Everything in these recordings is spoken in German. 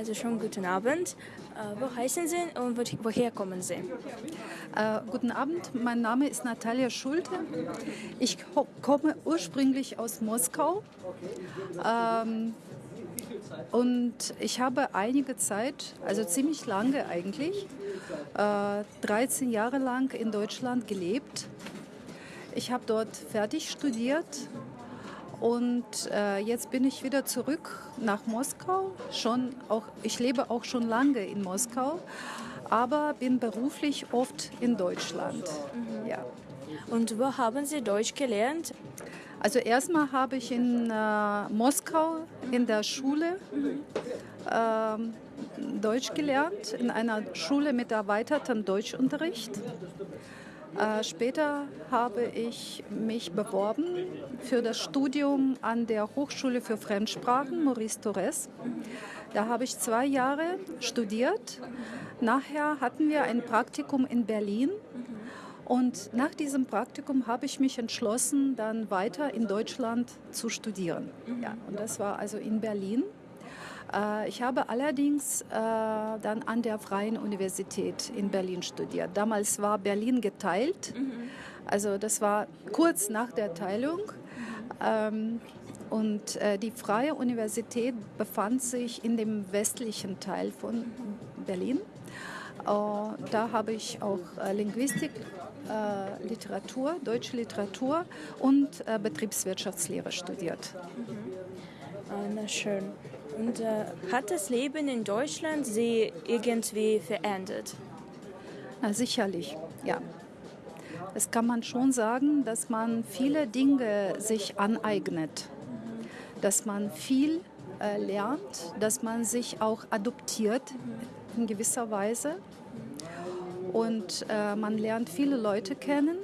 Also schon guten Abend. Äh, wo heißen Sie und woher kommen Sie? Äh, guten Abend, mein Name ist Natalia Schulte. Ich komme ursprünglich aus Moskau. Ähm, und ich habe einige Zeit, also ziemlich lange eigentlich, äh, 13 Jahre lang in Deutschland gelebt. Ich habe dort fertig studiert und äh, jetzt bin ich wieder zurück nach Moskau. Schon auch, ich lebe auch schon lange in Moskau, aber bin beruflich oft in Deutschland. Mhm. Ja. Und wo haben Sie Deutsch gelernt? Also erstmal habe ich in äh, Moskau in der Schule äh, Deutsch gelernt, in einer Schule mit erweitertem Deutschunterricht. Äh, später habe ich mich beworben für das Studium an der Hochschule für Fremdsprachen Maurice Torres. Da habe ich zwei Jahre studiert. Nachher hatten wir ein Praktikum in Berlin. Und nach diesem Praktikum habe ich mich entschlossen, dann weiter in Deutschland zu studieren. Ja, und das war also in Berlin. Äh, ich habe allerdings äh, dann an der Freien Universität in Berlin studiert. Damals war Berlin geteilt, mhm. also das war kurz nach der Teilung. Ähm, und äh, die Freie Universität befand sich in dem westlichen Teil von Berlin. Da habe ich auch Linguistik, Literatur, deutsche Literatur und Betriebswirtschaftslehre studiert. Mhm. Na schön. Und äh, hat das Leben in Deutschland Sie irgendwie verändert? Na, sicherlich, ja. Es kann man schon sagen, dass man viele Dinge sich aneignet, dass man viel äh, lernt, dass man sich auch adoptiert in gewisser Weise. Und äh, man lernt viele Leute kennen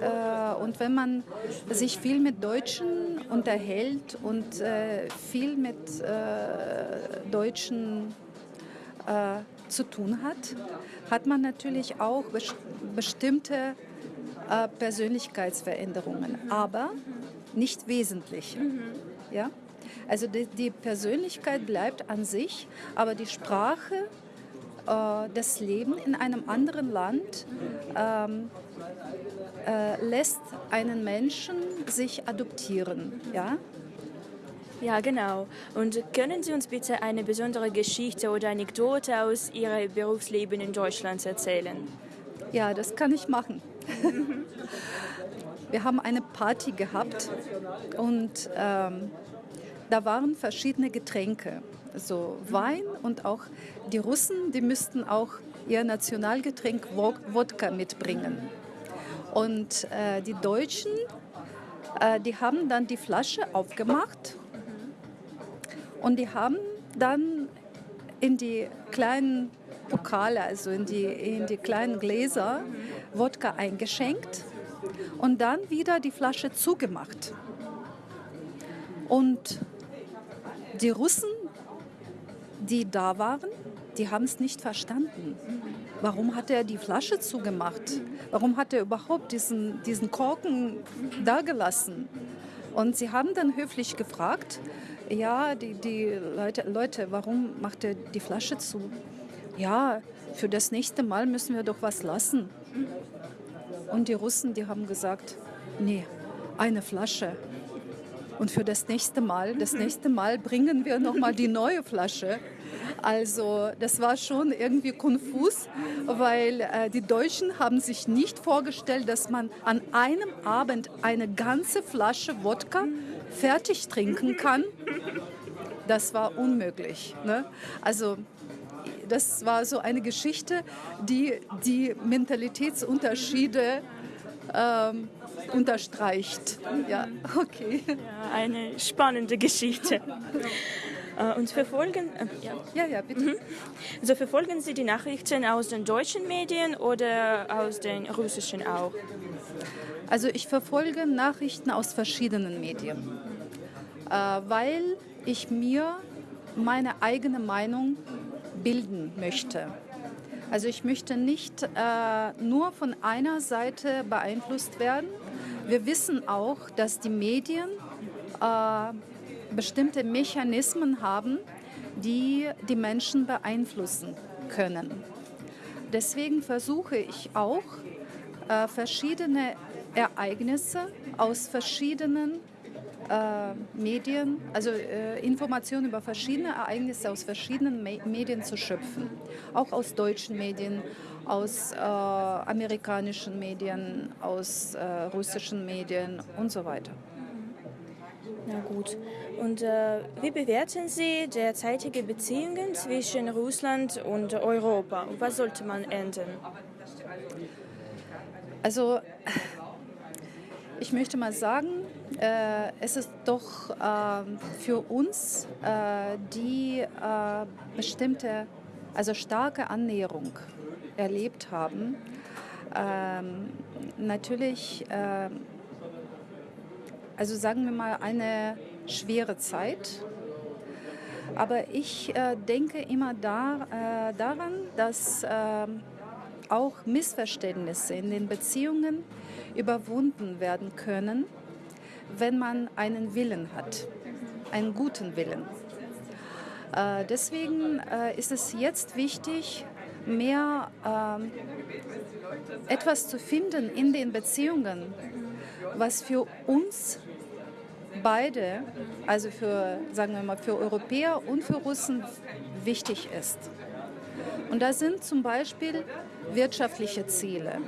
äh, und wenn man sich viel mit Deutschen unterhält und äh, viel mit äh, Deutschen zu tun hat, hat man natürlich auch bestimmte Persönlichkeitsveränderungen, aber nicht wesentlich. Ja? Also die, die Persönlichkeit bleibt an sich, aber die Sprache äh, das Leben in einem anderen Land ähm, äh, lässt einen Menschen sich adoptieren. Ja? Ja, genau. Und können Sie uns bitte eine besondere Geschichte oder Anekdote aus Ihrem Berufsleben in Deutschland erzählen? Ja, das kann ich machen. Wir haben eine Party gehabt und ähm, da waren verschiedene Getränke, so Wein und auch die Russen, die müssten auch ihr Nationalgetränk Wodka mitbringen. Und äh, die Deutschen, äh, die haben dann die Flasche aufgemacht und die haben dann in die kleinen Pokale, also in die, in die kleinen Gläser, Wodka eingeschenkt und dann wieder die Flasche zugemacht. Und die Russen, die da waren, die haben es nicht verstanden. Warum hat er die Flasche zugemacht? Warum hat er überhaupt diesen, diesen Korken da gelassen? Und sie haben dann höflich gefragt, ja, die, die Leute, Leute, warum macht er die Flasche zu? Ja, für das nächste Mal müssen wir doch was lassen. Und die Russen, die haben gesagt, nee, eine Flasche. Und für das nächste Mal, das nächste Mal bringen wir nochmal die neue Flasche. Also das war schon irgendwie konfus, weil äh, die Deutschen haben sich nicht vorgestellt, dass man an einem Abend eine ganze Flasche Wodka fertig trinken kann. Das war unmöglich. Ne? Also das war so eine Geschichte, die die Mentalitätsunterschiede ähm, unterstreicht. Ja, okay. Ja, eine spannende Geschichte. Äh, und verfolgen, äh, ja. ja, bitte. Mhm. Also verfolgen Sie die Nachrichten aus den deutschen Medien oder aus den russischen auch? Also ich verfolge Nachrichten aus verschiedenen Medien, äh, weil ich mir meine eigene Meinung bilden möchte. Also ich möchte nicht äh, nur von einer Seite beeinflusst werden. Wir wissen auch, dass die Medien äh, bestimmte Mechanismen haben, die die Menschen beeinflussen können. Deswegen versuche ich auch, äh, verschiedene Ereignisse aus verschiedenen äh, Medien, also äh, Informationen über verschiedene Ereignisse aus verschiedenen Me Medien zu schöpfen. Auch aus deutschen Medien, aus äh, amerikanischen Medien, aus äh, russischen Medien und so weiter. Na gut. Und äh, wie bewerten Sie derzeitige Beziehungen zwischen Russland und Europa? Was sollte man ändern? Also ich möchte mal sagen, äh, es ist doch äh, für uns äh, die äh, bestimmte, also starke Annäherung erlebt haben. Ähm, natürlich, ähm, also sagen wir mal, eine schwere Zeit. Aber ich äh, denke immer da, äh, daran, dass ähm, auch Missverständnisse in den Beziehungen überwunden werden können, wenn man einen Willen hat, einen guten Willen. Äh, deswegen äh, ist es jetzt wichtig, mehr äh, etwas zu finden in den Beziehungen, was für uns beide, also für, sagen wir mal, für Europäer und für Russen wichtig ist. Und da sind zum Beispiel wirtschaftliche Ziele.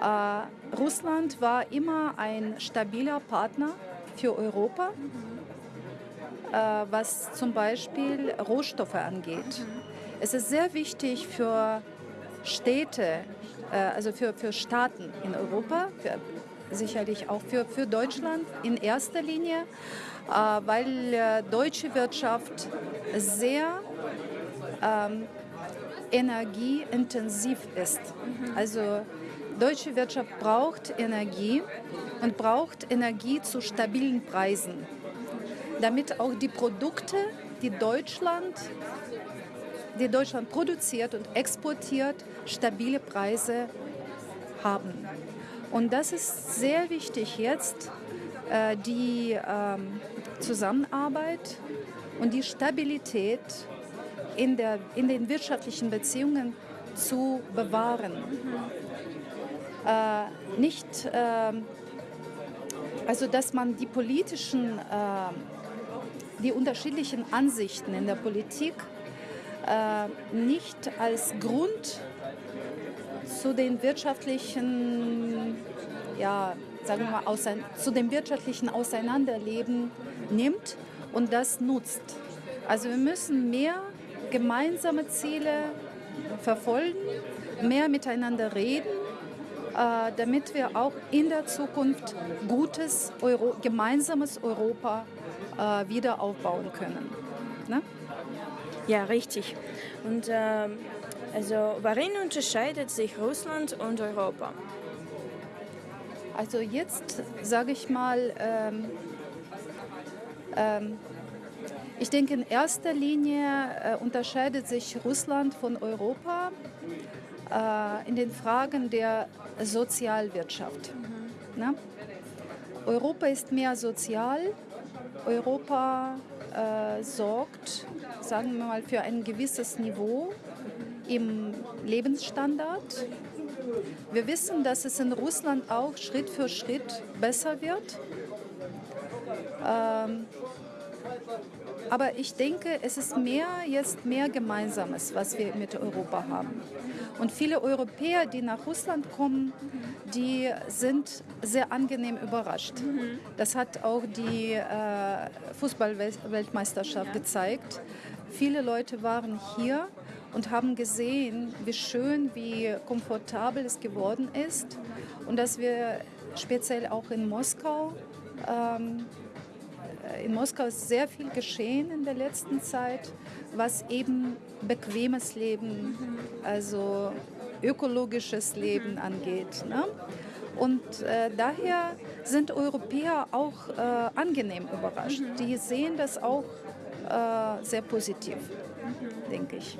Äh, Russland war immer ein stabiler Partner für Europa, äh, was zum Beispiel Rohstoffe angeht. Es ist sehr wichtig für Städte, äh, also für, für Staaten in Europa, für, sicherlich auch für, für Deutschland in erster Linie, äh, weil äh, deutsche Wirtschaft sehr ähm, energieintensiv ist. Also deutsche Wirtschaft braucht Energie und braucht Energie zu stabilen Preisen, damit auch die Produkte, die Deutschland, die Deutschland produziert und exportiert, stabile Preise haben. Und das ist sehr wichtig jetzt, äh, die ähm, Zusammenarbeit und die Stabilität in, der, in den wirtschaftlichen Beziehungen zu bewahren. Äh, nicht, äh, also dass man die politischen, äh, die unterschiedlichen Ansichten in der Politik äh, nicht als Grund zu den wirtschaftlichen, ja, sagen wir mal, zu dem wirtschaftlichen Auseinanderleben nimmt und das nutzt. Also wir müssen mehr gemeinsame Ziele verfolgen, mehr miteinander reden, äh, damit wir auch in der Zukunft gutes Euro, gemeinsames Europa äh, wieder aufbauen können. Ne? Ja, richtig. Und äh, also, worin unterscheidet sich Russland und Europa? Also jetzt sage ich mal, ähm, ähm, ich denke, in erster Linie äh, unterscheidet sich Russland von Europa äh, in den Fragen der Sozialwirtschaft. Mhm. Ne? Europa ist mehr sozial. Europa äh, sorgt, sagen wir mal, für ein gewisses Niveau im Lebensstandard. Wir wissen, dass es in Russland auch Schritt für Schritt besser wird. Ähm, aber ich denke, es ist mehr jetzt mehr Gemeinsames, was wir mit Europa haben. Und viele Europäer, die nach Russland kommen, die sind sehr angenehm überrascht. Das hat auch die äh, Fußballweltmeisterschaft gezeigt. Viele Leute waren hier und haben gesehen, wie schön, wie komfortabel es geworden ist und dass wir speziell auch in Moskau ähm, äh, in Moskau ist sehr viel geschehen in der letzten Zeit, was eben bequemes Leben, also ökologisches Leben angeht. Ne? Und äh, daher sind Europäer auch äh, angenehm überrascht. Die sehen das auch äh, sehr positiv, denke ich.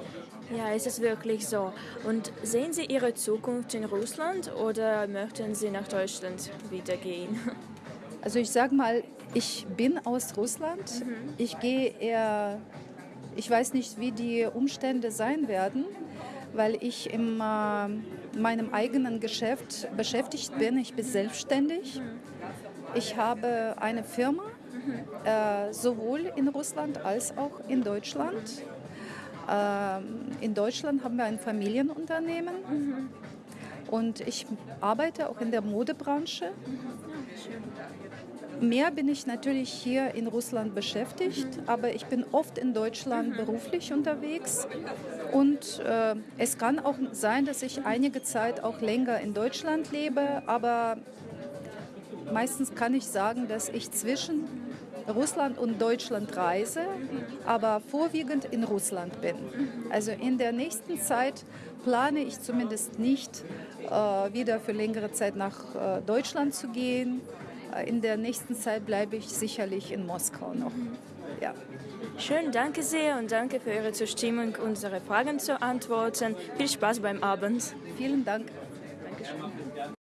Ja, ist es wirklich so. Und sehen Sie Ihre Zukunft in Russland oder möchten Sie nach Deutschland wieder gehen? Also ich sage mal, ich bin aus Russland. Mhm. Ich gehe eher Ich weiß nicht, wie die Umstände sein werden, weil ich in äh, meinem eigenen Geschäft beschäftigt bin. Ich bin selbstständig. Ich habe eine Firma, äh, sowohl in Russland als auch in Deutschland. Ähm, in Deutschland haben wir ein Familienunternehmen und ich arbeite auch in der Modebranche. Mehr bin ich natürlich hier in Russland beschäftigt, aber ich bin oft in Deutschland beruflich unterwegs. Und äh, es kann auch sein, dass ich einige Zeit auch länger in Deutschland lebe, aber meistens kann ich sagen, dass ich zwischen Russland und Deutschland reise, aber vorwiegend in Russland bin. Also in der nächsten Zeit plane ich zumindest nicht, wieder für längere Zeit nach äh, Deutschland zu gehen. Äh, in der nächsten Zeit bleibe ich sicherlich in Moskau noch. Ja. Schön, danke sehr und danke für Ihre Zustimmung, unsere Fragen zu antworten. Viel Spaß beim Abend. Vielen Dank. Dankeschön.